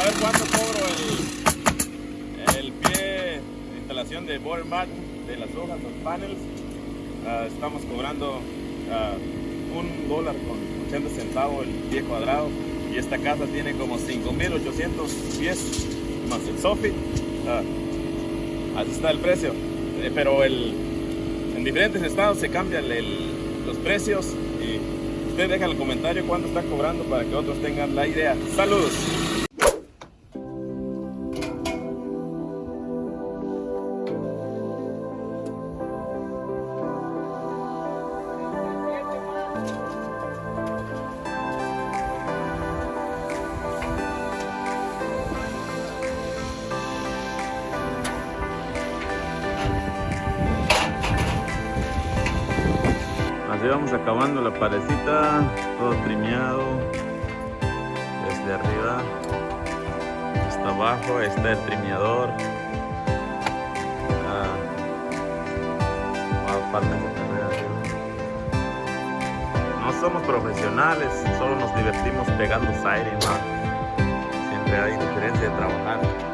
a ver cuánto cobro el, el pie de instalación de border mat de las hojas, los panels. Ah, estamos cobrando ah, un dólar con 80 centavos el pie cuadrado y esta casa tiene como 5800 pies más el soffit. Ah, así está el precio. Eh, pero el, en diferentes estados se cambian los precios y usted deja el comentario cuánto está cobrando para que otros tengan la idea. Saludos. Así vamos acabando la parecita, todo trimeado. Desde arriba hasta abajo está el trimeador. No somos profesionales, solo nos divertimos pegando aire, ¿no? Siempre hay diferencia de trabajar.